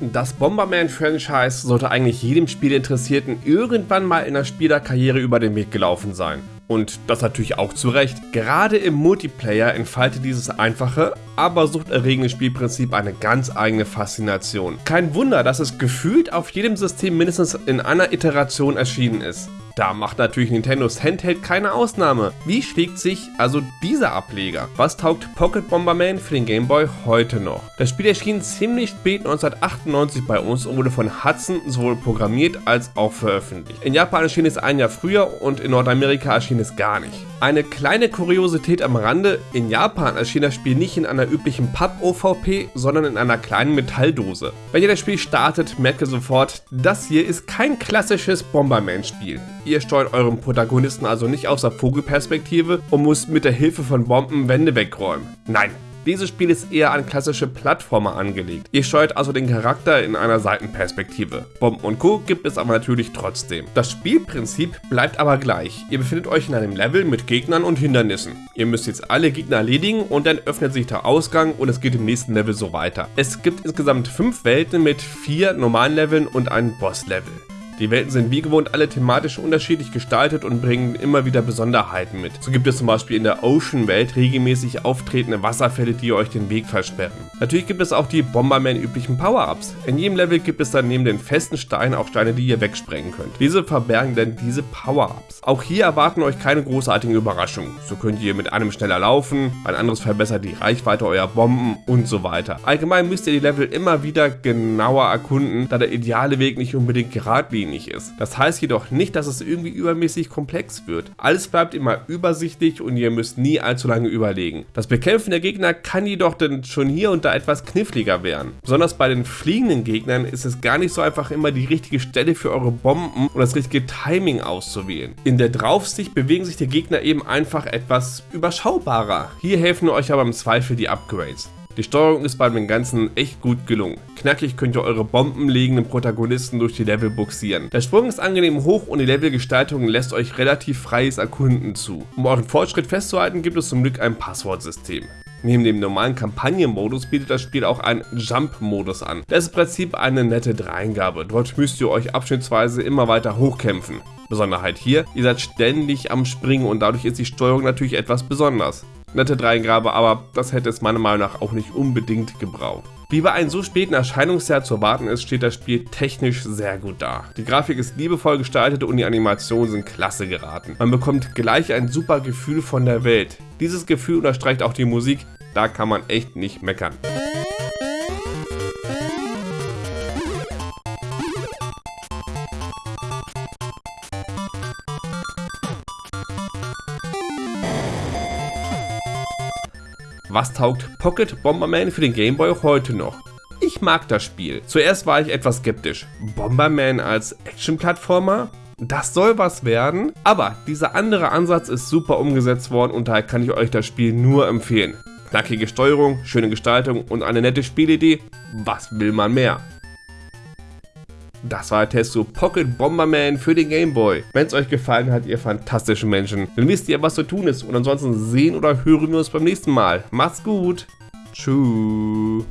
Das Bomberman-Franchise sollte eigentlich jedem Spielinteressierten irgendwann mal in der Spielerkarriere über den Weg gelaufen sein. Und das natürlich auch zu Recht. Gerade im Multiplayer entfaltet dieses einfache, aber suchterregende Spielprinzip eine ganz eigene Faszination. Kein Wunder, dass es gefühlt auf jedem System mindestens in einer Iteration erschienen ist. Da macht natürlich Nintendos Handheld keine Ausnahme. Wie schlägt sich also dieser Ableger? Was taugt Pocket Bomberman für den Game Boy heute noch? Das Spiel erschien ziemlich spät 1998 bei uns und wurde von Hudson sowohl programmiert als auch veröffentlicht. In Japan erschien es ein Jahr früher und in Nordamerika erschien es gar nicht. Eine kleine Kuriosität am Rande, in Japan erschien das Spiel nicht in einer üblichen Papp-OVP, sondern in einer kleinen Metalldose. Wenn ihr das Spiel startet, merkt ihr sofort, das hier ist kein klassisches Bomberman-Spiel. Ihr steuert euren Protagonisten also nicht aus der Vogelperspektive und müsst mit der Hilfe von Bomben Wände wegräumen. Nein, dieses Spiel ist eher an klassische Plattformer angelegt. Ihr steuert also den Charakter in einer Seitenperspektive. Bomben und Co. gibt es aber natürlich trotzdem. Das Spielprinzip bleibt aber gleich. Ihr befindet euch in einem Level mit Gegnern und Hindernissen. Ihr müsst jetzt alle Gegner erledigen und dann öffnet sich der Ausgang und es geht im nächsten Level so weiter. Es gibt insgesamt fünf Welten mit vier normalen Leveln und einem Boss-Level. Die Welten sind wie gewohnt alle thematisch unterschiedlich gestaltet und bringen immer wieder Besonderheiten mit. So gibt es zum Beispiel in der Ocean-Welt regelmäßig auftretende Wasserfälle, die euch den Weg versperren. Natürlich gibt es auch die Bomberman üblichen Power-Ups. In jedem Level gibt es dann neben den festen Steinen auch Steine, die ihr wegsprengen könnt. Diese verbergen denn diese Power-Ups. Auch hier erwarten euch keine großartigen Überraschungen. So könnt ihr mit einem schneller laufen, ein anderes verbessert die Reichweite eurer Bomben und so weiter. Allgemein müsst ihr die Level immer wieder genauer erkunden, da der ideale Weg nicht unbedingt geradlinig geradlinig ist. Das heißt jedoch nicht, dass es irgendwie übermäßig komplex wird. Alles bleibt immer übersichtlich und ihr müsst nie allzu lange überlegen. Das Bekämpfen der Gegner kann jedoch dann schon hier und da etwas kniffliger werden. Besonders bei den fliegenden Gegnern ist es gar nicht so einfach immer die richtige Stelle für eure Bomben und das richtige Timing auszuwählen. In der Draufsicht bewegen sich die Gegner eben einfach etwas überschaubarer. Hier helfen euch aber im Zweifel die Upgrades. Die Steuerung ist bei dem Ganzen echt gut gelungen. Knackig könnt ihr eure bombenlegenden Protagonisten durch die Level buxieren. Der Sprung ist angenehm hoch und die Levelgestaltung lässt euch relativ freies Erkunden zu. Um euren Fortschritt festzuhalten, gibt es zum Glück ein Passwortsystem. Neben dem normalen Kampagnenmodus bietet das Spiel auch einen Jump-Modus an. Das ist im Prinzip eine nette Dreingabe. Dort müsst ihr euch abschnittsweise immer weiter hochkämpfen. Besonderheit hier, ihr seid ständig am Springen und dadurch ist die Steuerung natürlich etwas besonders nette Dreingabe, aber das hätte es meiner Meinung nach auch nicht unbedingt gebraucht. Wie bei einem so späten Erscheinungsjahr zu erwarten ist, steht das Spiel technisch sehr gut da. Die Grafik ist liebevoll gestaltet und die Animationen sind klasse geraten. Man bekommt gleich ein super Gefühl von der Welt. Dieses Gefühl unterstreicht auch die Musik, da kann man echt nicht meckern. Was taugt Pocket Bomberman für den Game Boy heute noch? Ich mag das Spiel. Zuerst war ich etwas skeptisch. Bomberman als Action-Plattformer? Das soll was werden, aber dieser andere Ansatz ist super umgesetzt worden und daher kann ich euch das Spiel nur empfehlen. Knackige Steuerung, schöne Gestaltung und eine nette Spielidee, was will man mehr? Das war der Test zu Pocket Bomberman für den Game Boy. Wenn es euch gefallen hat, ihr fantastischen Menschen, dann wisst ihr, was zu tun ist. Und ansonsten sehen oder hören wir uns beim nächsten Mal. Macht's gut. Tschüss.